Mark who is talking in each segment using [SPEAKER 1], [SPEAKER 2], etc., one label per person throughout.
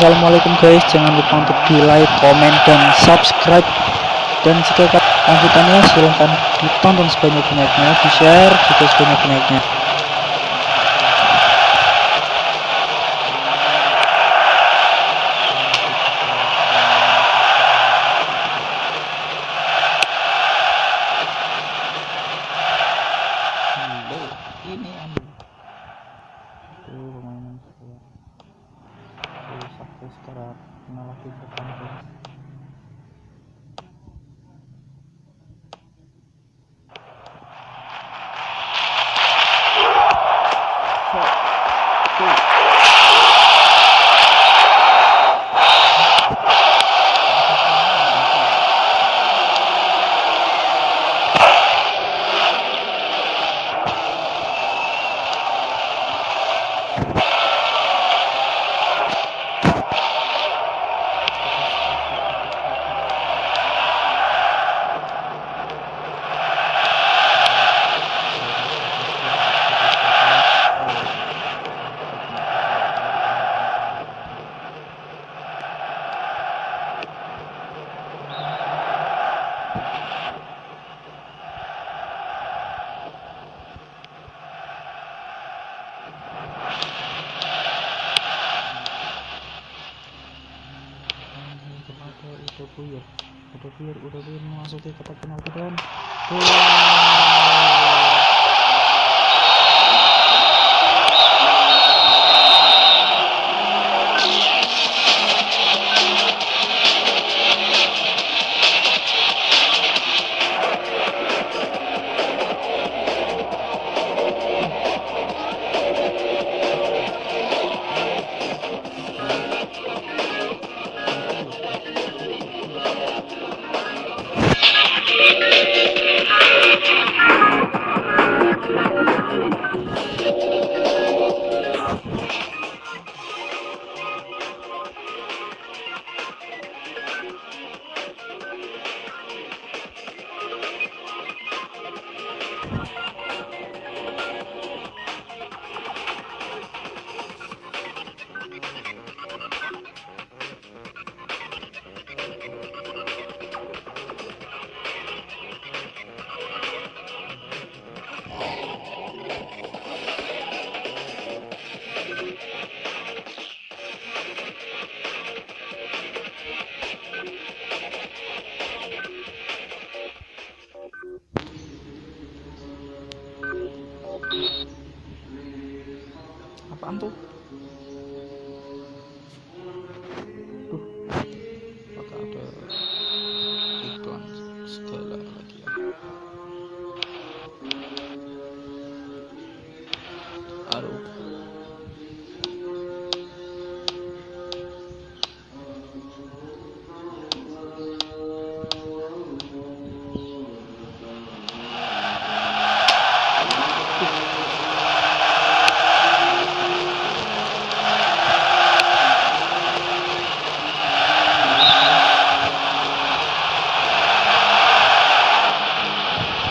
[SPEAKER 1] Assalamualaikum guys. Jangan lupa untuk di like comment dan subscribe. Dan jika lanjutannya silahkan ditonton sebanyak-banyaknya di share juga sebanyak-banyaknya porque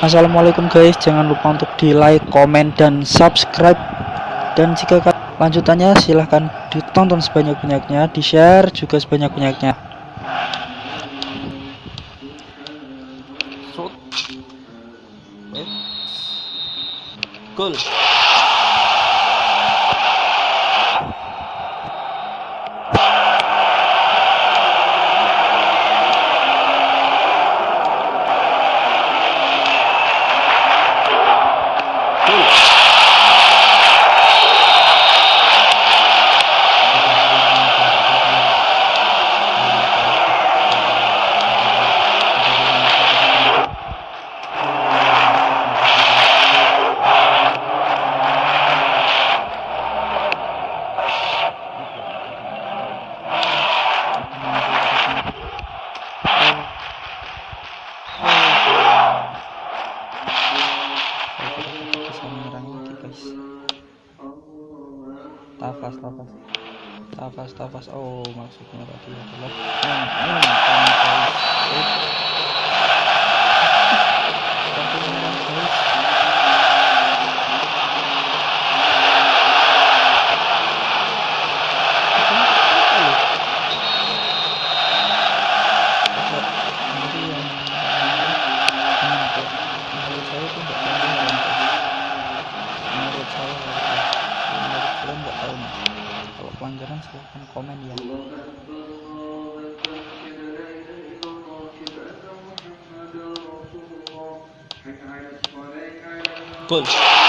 [SPEAKER 1] Assalamualaikum guys. Jangan lupa untuk di like comment dan subscribe. Dan jika lanjutannya silahkan ditonton sebanyak-banyaknya di share juga sebanyak-banyaknya people.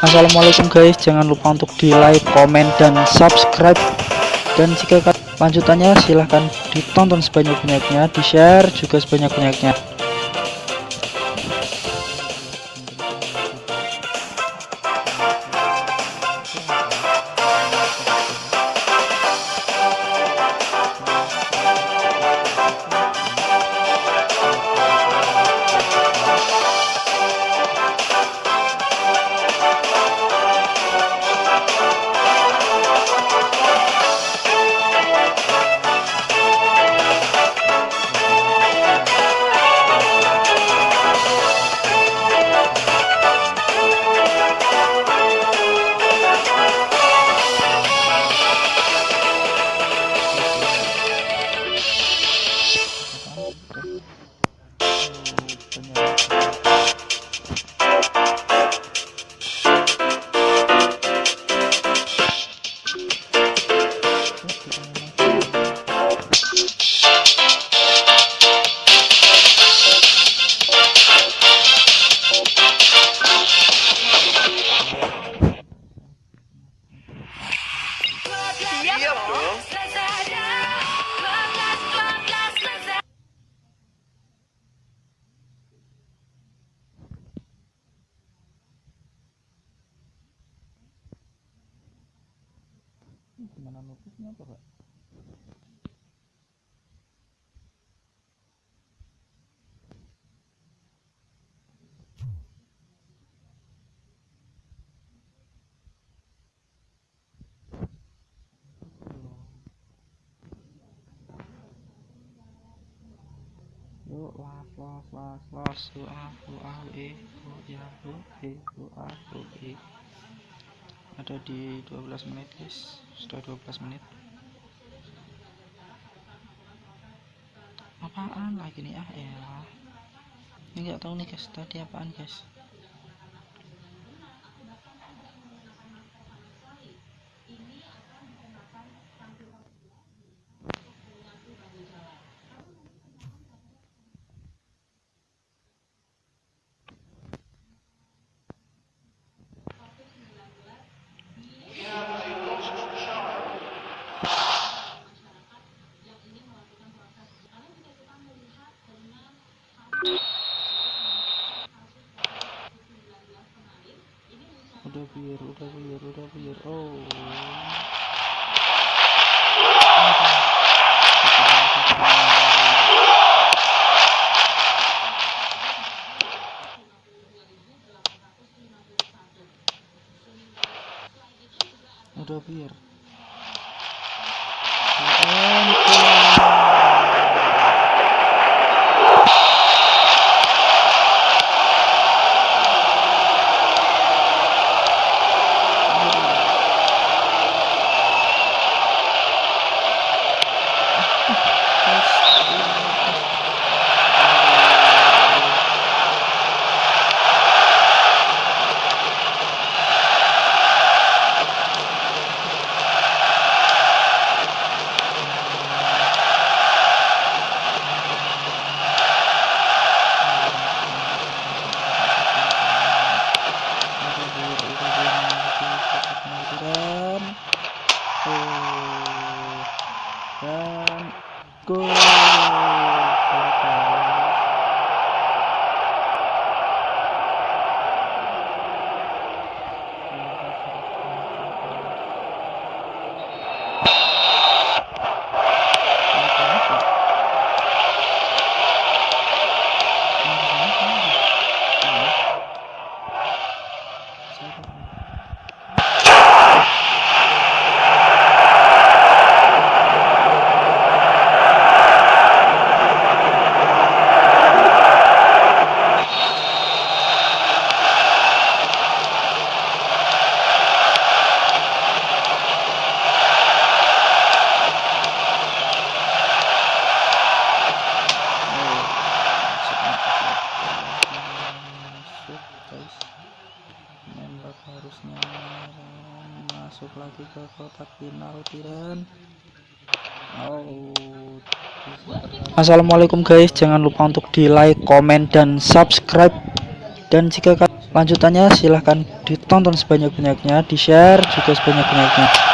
[SPEAKER 1] Assalamualaikum guys. Jangan lupa untuk di like comment dan subscribe. Dan jika lanjutannya silahkan ditonton sebanyak-banyaknya di share juga sebanyak-banyaknya e ya e e ada di 12 menit guys sudah 12 menit apaan lagi nih ah ya ini nggak tahu nih guys tadi apaan guys udah biar udah biar udah biar oh udah biar Assalamualaikum guys. Jangan lupa untuk di like komen dan subscribe. Dan jika ka- lanjutannya silahkan ditonton sebanyak-banyaknya di share juga sebanyak-banyaknya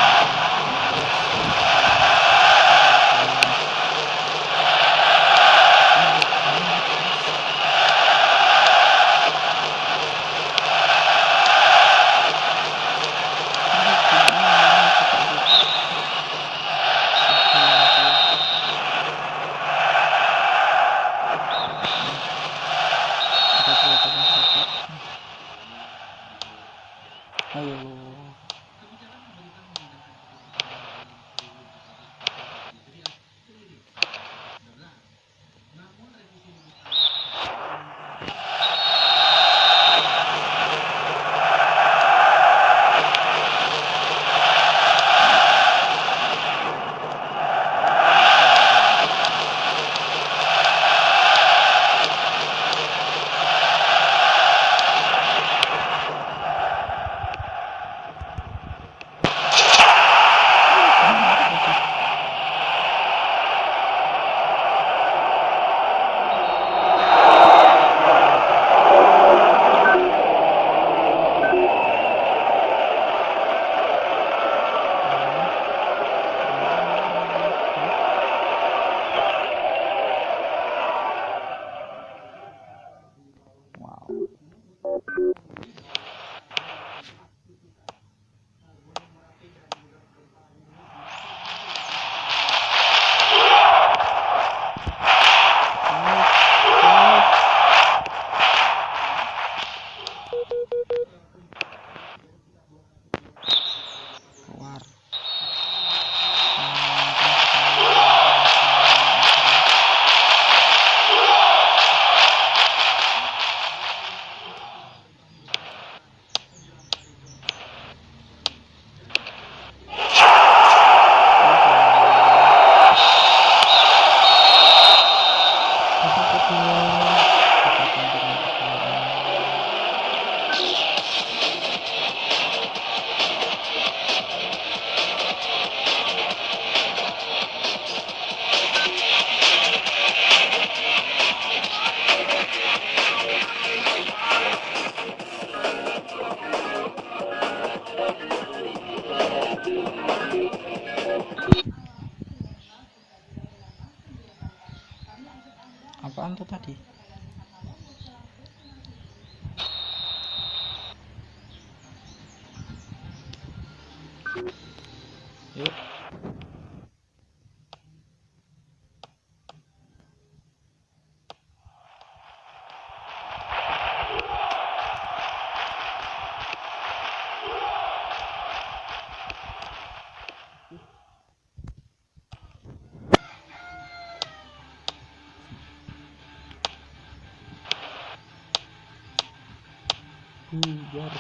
[SPEAKER 1] bubar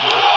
[SPEAKER 1] guys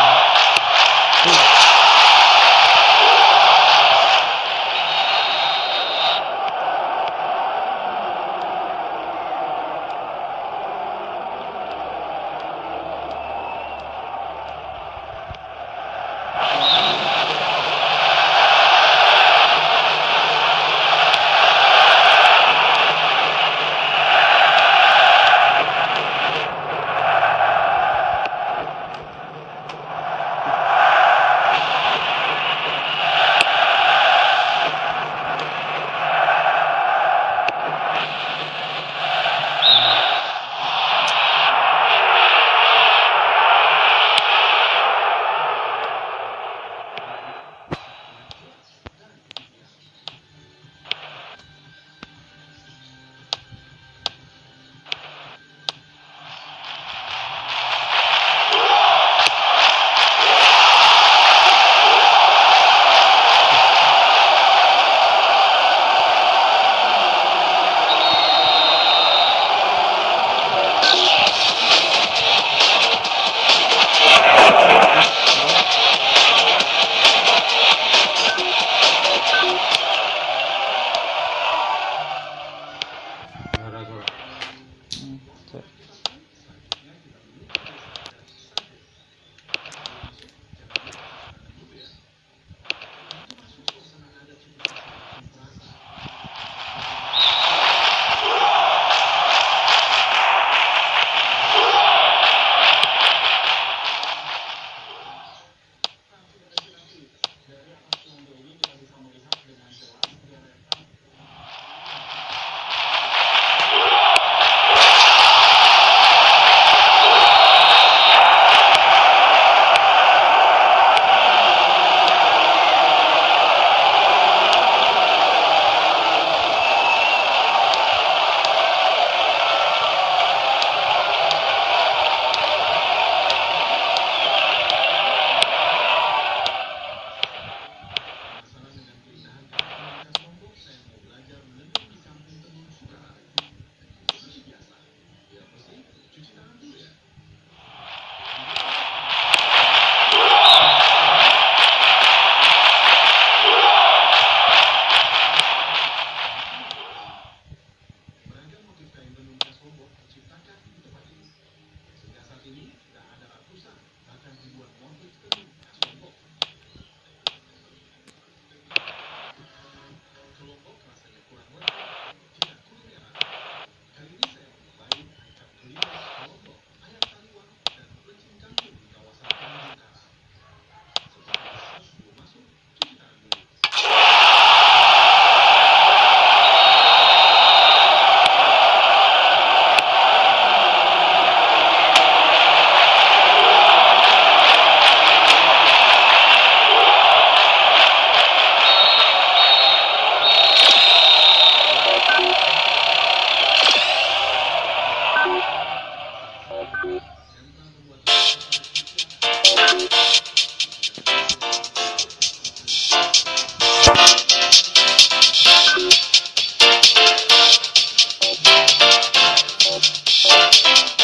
[SPEAKER 1] Thank you.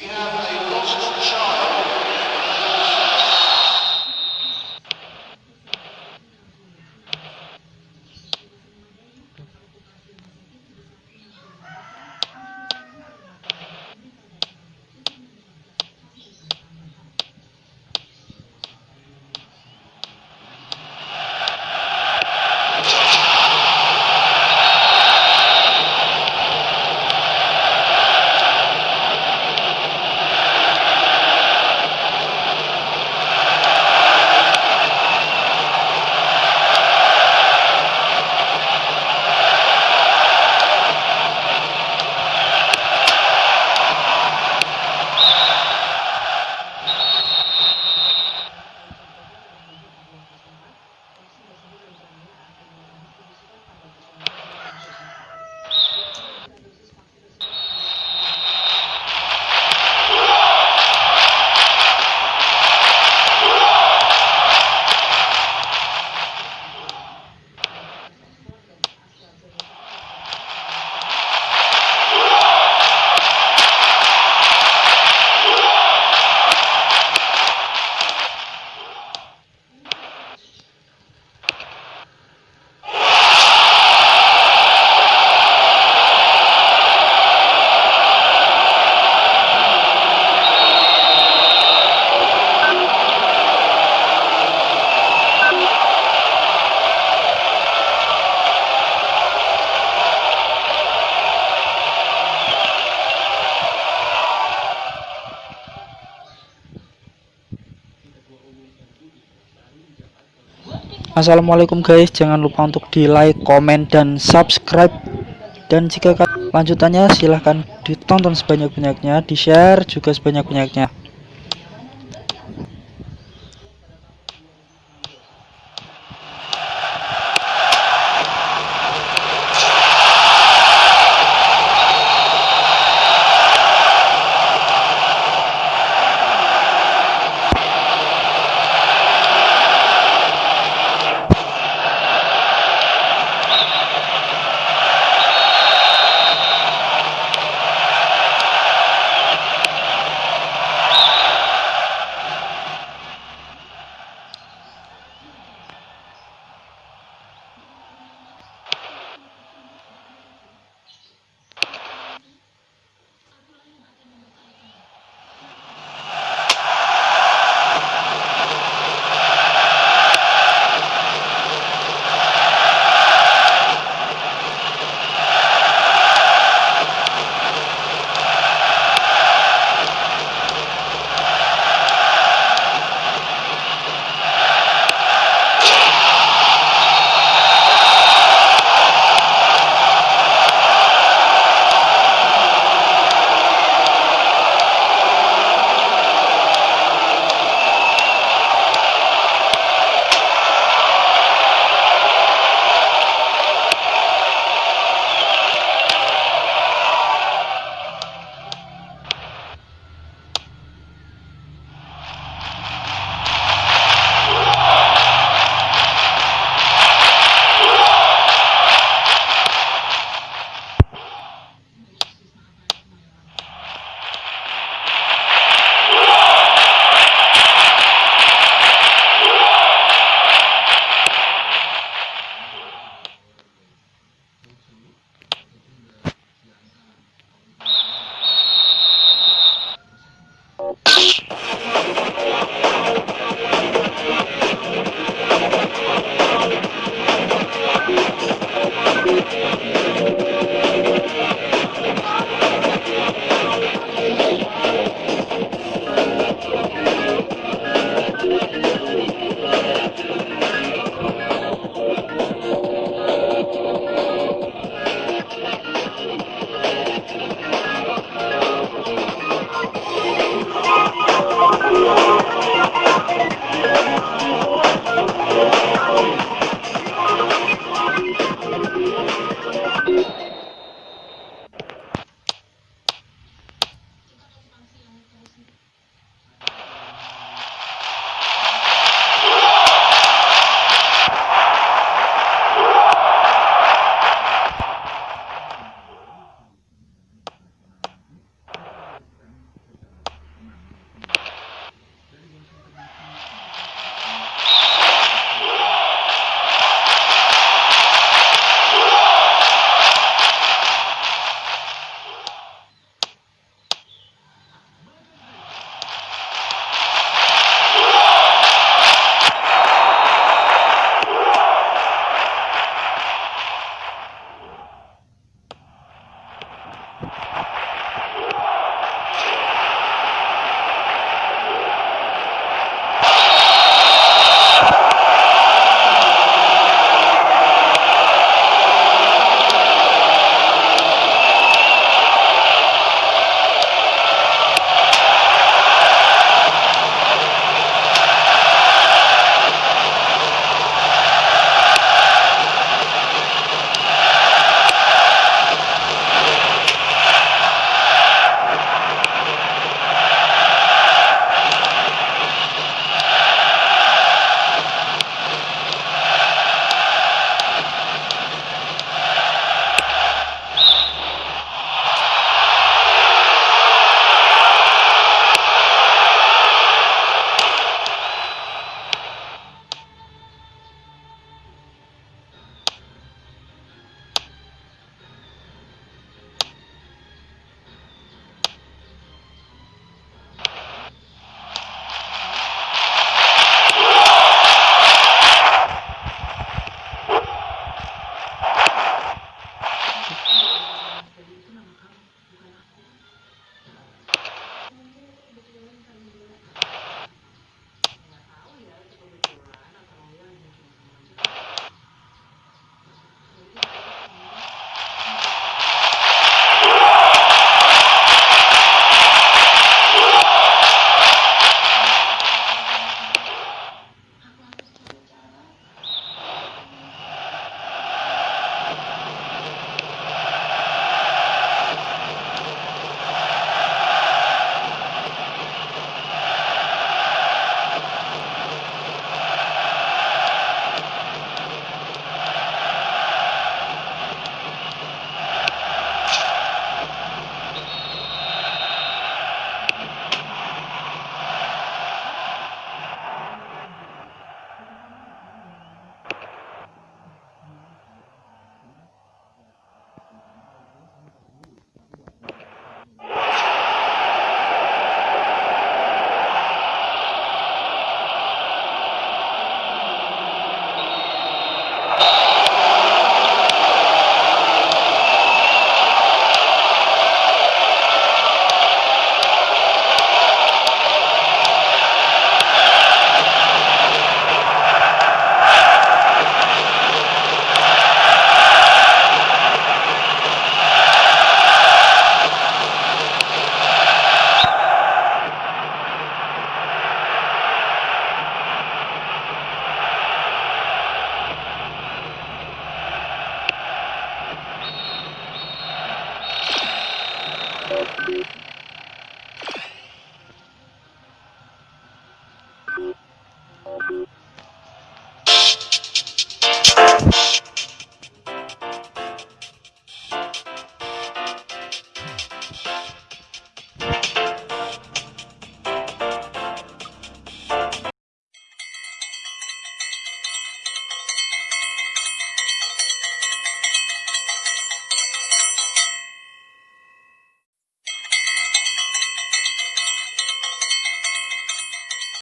[SPEAKER 1] we Assalamualaikum guys, jangan lupa untuk di like, komen, dan subscribe. Dan jika lanjutannya silahkan ditonton sebanyak-banyaknya, di share juga sebanyak-banyaknya.
[SPEAKER 2] Thank you.